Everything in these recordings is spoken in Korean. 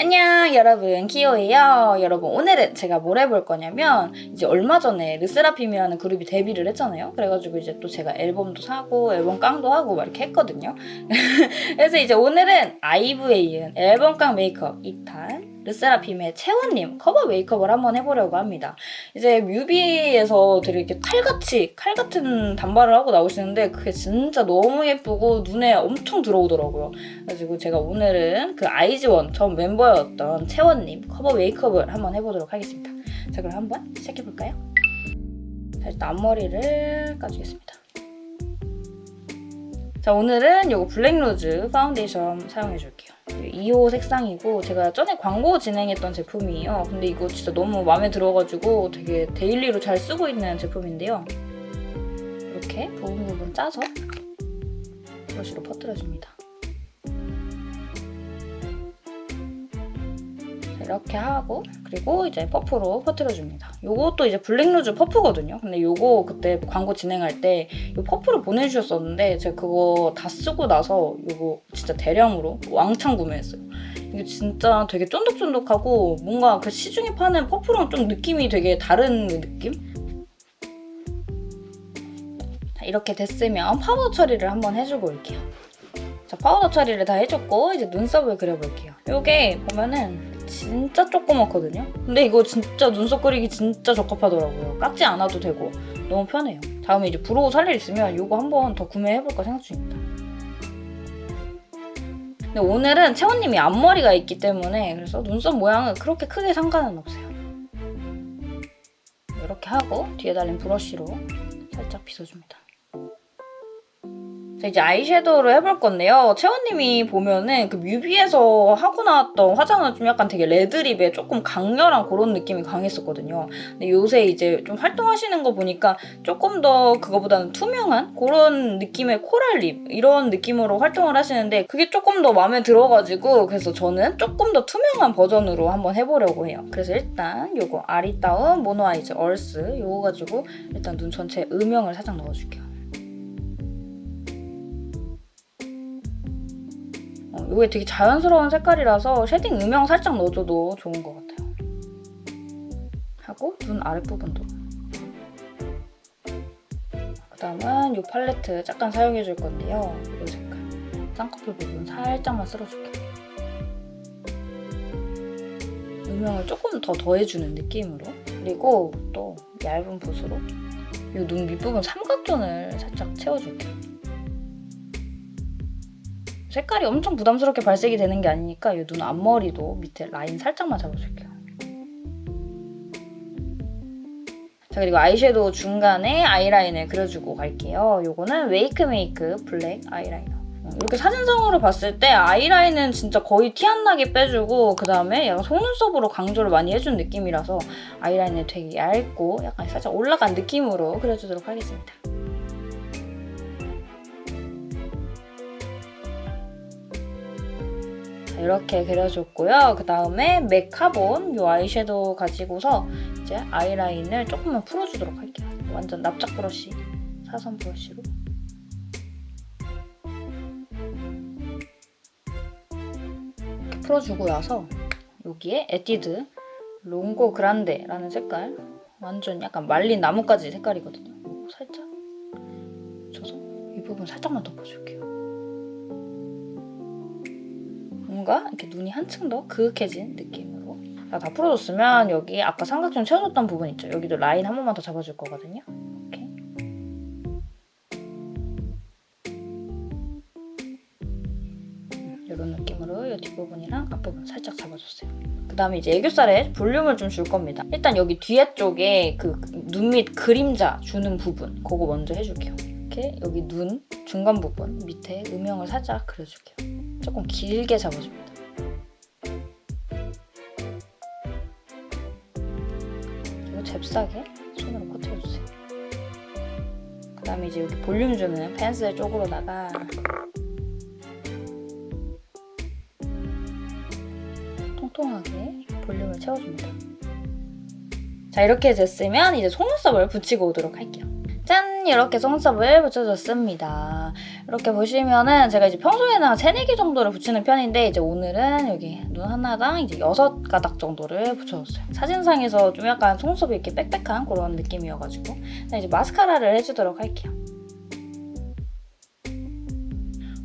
안녕 여러분. 키오예요. 여러분 오늘은 제가 뭘 해볼 거냐면 이제 얼마 전에 르세라핌이라는 그룹이 데뷔를 했잖아요. 그래가지고 이제 또 제가 앨범도 사고 앨범 깡도 하고 막 이렇게 했거든요. 그래서 이제 오늘은 아이브에 이은 앨범 깡 메이크업 2탄 르세라핌의 채원님 커버 메이크업을 한번 해보려고 합니다 이제 뮤비에서 되게 이렇게 칼같이 칼 같은 단발을 하고 나오시는데 그게 진짜 너무 예쁘고 눈에 엄청 들어오더라고요 그래가지고 제가 오늘은 그 아이즈원 전 멤버였던 채원님 커버 메이크업을 한번 해보도록 하겠습니다. 자 그럼 한번 시작해볼까요? 자 일단 앞머리를 까주겠습니다. 자 오늘은 이거 블랙루즈 파운데이션 사용해줄게요. 2호 색상이고 제가 전에 광고 진행했던 제품이에요. 근데 이거 진짜 너무 마음에 들어가지고 되게 daily로 잘 쓰고 있는 제품인데요. 이렇게 부분 부분 짜서 브러쉬로 퍼뜨려줍니다. 이렇게 하고 그리고 이제 퍼프로 퍼트려줍니다. 요것도 이제 블랙루즈 퍼프거든요. 근데 요거 그때 광고 진행할 때이 퍼프를 보내주셨었는데 제가 그거 다 쓰고 나서 요거 진짜 대량으로 왕창 구매했어요. 이게 진짜 되게 쫀득쫀득하고 뭔가 그 시중에 파는 퍼프랑 좀 느낌이 되게 다른 느낌? 자, 이렇게 됐으면 파우더 처리를 한번 해주고 올게요. 자, 파우더 처리를 다 해줬고 이제 눈썹을 그려볼게요. 요게 보면은 진짜 조그맣거든요? 근데 이거 진짜 눈썹 그리기 진짜 적합하더라고요. 깎지 않아도 되고 너무 편해요. 다음에 이제 brow 살 일 있으면 이거 한번 더 구매해볼까 생각 중입니다. 근데 오늘은 채원님이 앞머리가 있기 때문에 그래서 눈썹 모양은 그렇게 크게 상관은 없어요. 이렇게 하고 뒤에 달린 브러쉬로 살짝 빗어줍니다. 자, 이제 아이섀도우를 해볼 건데요. 채원님이 보면은 그 뮤비에서 하고 나왔던 화장은 좀 약간 되게 red lip에 조금 강렬한 그런 느낌이 강했었거든요. 근데 요새 이제 좀 활동하시는 거 보니까 조금 더 그거보다는 투명한 그런 느낌의 coral lip 이런 느낌으로 활동을 하시는데 그게 조금 더 마음에 들어가지고 그래서 저는 조금 더 투명한 버전으로 한번 해보려고 해요. 그래서 일단 요거 아리따움 mono eyes earth 요거 가지고 일단 눈 전체에 음영을 살짝 넣어줄게요. 이게 되게 자연스러운 색깔이라서 shading 음영 살짝 넣어줘도 좋은 것 같아요. 하고 눈 아랫부분도. 그 다음은 이 팔레트 잠깐 사용해줄 건데요. 이 색깔. 쌍꺼풀 부분 살짝만 쓸어줄게요. 음영을 조금 더 더해주는 느낌으로 그리고 또 얇은 붓으로 이 눈 밑부분 삼각존을 살짝 채워줄게요. 색깔이 엄청 부담스럽게 발색이 되는 게 아니니까 이 눈 앞머리도 밑에 라인 살짝만 잡아줄게요. 자 그리고 아이섀도우 중간에 아이라인을 그려주고 갈게요. 이거는 웨이크메이크 블랙 아이라이너. 어, 이렇게 사진상으로 봤을 때 아이라인은 진짜 거의 티 안 나게 빼주고 그 다음에 약간 속눈썹으로 강조를 많이 해준 느낌이라서 아이라인을 되게 얇고 약간 살짝 올라간 느낌으로 그려주도록 하겠습니다. 이렇게 그려줬고요. 그 다음에 맥 카본 이 아이섀도우 가지고서 이제 아이라인을 조금만 풀어주도록 할게요. 완전 납작 브러쉬, 사선 브러쉬로. 이렇게 풀어주고 나서 여기에 에뛰드 롱고 그란데라는 색깔 완전 약간 말린 나뭇가지 색깔이거든요. 살짝 줘서 이 부분 살짝만 덮어줄게요. 뭔가 이렇게 눈이 한층 더 그윽해진 느낌으로 자, 다 풀어줬으면 여기 아까 삼각존 채워줬던 부분 있죠? 여기도 라인 한 번만 더 잡아줄 거거든요. 이렇게 이런 음, 느낌으로 이 뒷부분이랑 앞부분 살짝 잡아줬어요. 그 다음에 이제 애교살에 볼륨을 좀 줄 겁니다. 일단 여기 뒤에 쪽에 그 눈 밑 그림자 주는 부분 그거 먼저 해줄게요. 이렇게 여기 눈 중간 부분 밑에 음영을 살짝 그려줄게요. 조금 길게 잡아줍니다. 잽싸게 손으로 퍼뜨려주세요. 그 다음에 이제 여기 볼륨 주는 펜슬 쪽으로다가 통통하게 볼륨을 채워줍니다. 자 이렇게 됐으면 이제 속눈썹을 붙이고 오도록 할게요. 짠! 이렇게 속눈썹을 붙여줬습니다. 이렇게 보시면은 제가 이제 평소에는 한 3, 4개 정도를 붙이는 편인데 이제 오늘은 여기 눈 하나당 이제 6가닥 정도를 붙여줬어요. 사진상에서 좀 약간 속눈썹이 이렇게 빽빽한 그런 느낌이어가지고 자, 이제 마스카라를 해주도록 할게요.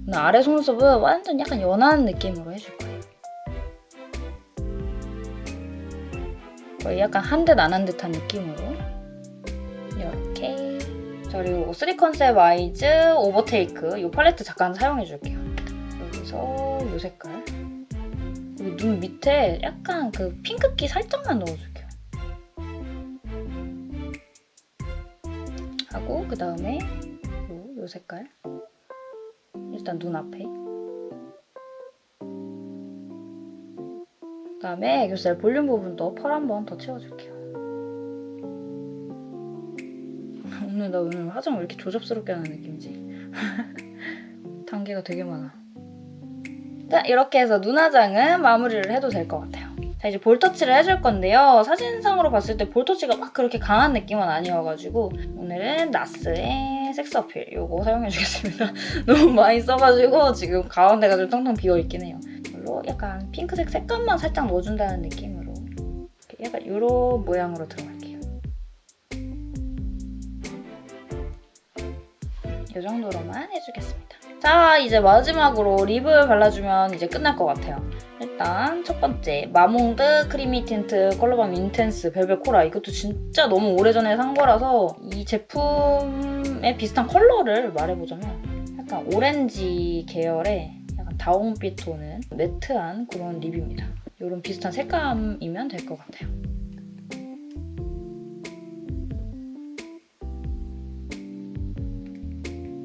오늘 아래 속눈썹은 완전 약간 연한 느낌으로 해줄 거예요. 약간 한 듯 안 한 듯한 느낌으로 그리고 3 컨셉 아이즈 오버테이크 이 팔레트 잠깐 사용해 줄게요. 여기서 이 색깔. 여기 눈 밑에 약간 그 핑크기 살짝만 넣어줄게요. 하고 그 다음에 요, 요 색깔. 일단 눈 앞에. 그 다음에 애교살 볼륨 부분도 펄 한 번 더 채워줄게요. 오늘 나 오늘 화장 왜 이렇게 조잡스럽게 하는 느낌이지? 단계가 되게 많아. 자, 이렇게 해서 눈화장은 마무리를 해도 될 것 같아요. 자, 이제 볼터치를 해줄 건데요. 사진상으로 봤을 때 볼터치가 막 그렇게 강한 느낌은 아니어가지고 오늘은 나스의 섹스 어필 이거 사용해주겠습니다. 너무 많이 써가지고 지금 가운데가 좀 텅텅 비어있긴 해요. 이걸로 약간 핑크색 색감만 살짝 넣어준다는 느낌으로 약간 이런 모양으로 들어갈게요. 이 정도로만 해주겠습니다. 자 이제 마지막으로 lip을 발라주면 이제 끝날 것 같아요. 일단 첫 번째 마몽드 creamy tint color balm intense velvet coral 이것도 진짜 너무 오래전에 산 거라서 이 제품의 비슷한 컬러를 말해보자면 약간 오렌지 계열의 약간 다홍빛 도는 matte한 그런 lip입니다. 이런 비슷한 색감이면 될 것 같아요.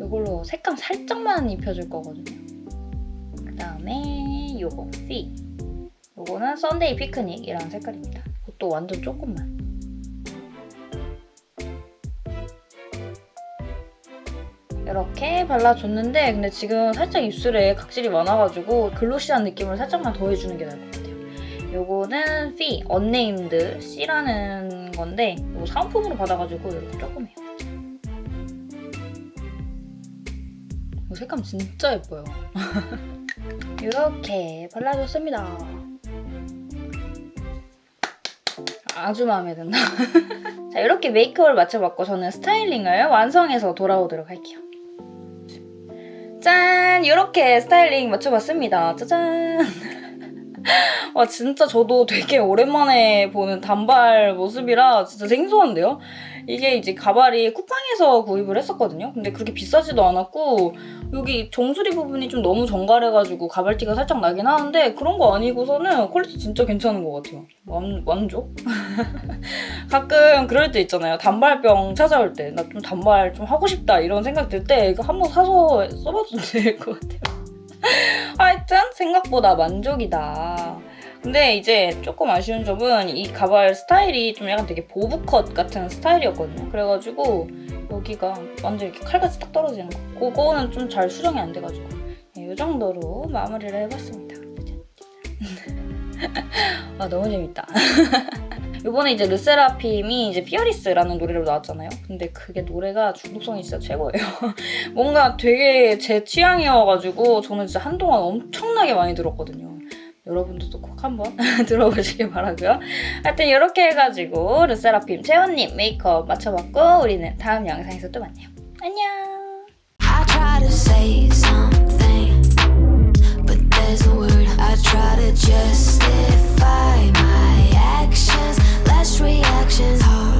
이걸로 색감 살짝만 입혀줄 거거든요. 그 다음에 요거 C 요거는 Sunday Picnic이라는 색깔입니다. 이것도 완전 조금만. 이렇게 발라줬는데 근데 지금 살짝 입술에 각질이 많아가지고 glossy한 느낌을 살짝만 더 해주는 게 나을 것 같아요. 요거는 C, unnamed C라는 건데 이거 사은품으로 받아가지고 이렇게 조금 해요. 색감 진짜 예뻐요. 이렇게 발라줬습니다. 아주 마음에 든다. 자 이렇게 메이크업을 마쳐봤고 저는 스타일링을 완성해서 돌아오도록 할게요. 짠! 이렇게 스타일링 마쳐봤습니다. 짜잔! 와 진짜 저도 되게 오랜만에 보는 단발 모습이라 진짜 생소한데요? 이게 이제 가발이 쿠팡에서 구입을 했었거든요. 근데 그렇게 비싸지도 않았고 여기 정수리 부분이 좀 너무 정갈해가지고 가발티가 살짝 나긴 하는데 그런 거 아니고서는 quality 진짜 괜찮은 것 같아요. 완, 만족? 가끔 그럴 때 있잖아요. 단발병 찾아올 때 나 좀 단발 좀 하고 싶다 이런 생각 들 때 이거 한번 사서 써봐도 될 것 같아요. 하여튼 생각보다 만족이다. 근데 이제 조금 아쉬운 점은 이 가발 스타일이 좀 약간 되게 보브컷 같은 스타일이었거든요. 그래가지고 여기가 완전 이렇게 칼같이 딱 떨어지는 거. 그거는 좀 잘 수정이 안 돼가지고 네, 이 정도로 마무리를 해봤습니다. 아 너무 재밌다. 이번에 이제 르세라핌이 이제 피어리스라는 노래로 나왔잖아요. 근데 그게 노래가 중독성이 진짜 최고예요. 뭔가 되게 제 취향이어가지고 저는 진짜 한동안 엄청나게 많이 들었거든요. 여러분들도 꼭 한번 들어보시길 바라고요. 하여튼 이렇게 해가지고 르세라핌 채원님 메이크업 맞춰봤고 우리는 다음 영상에서 또 만나요. 안녕! reactions. Hard.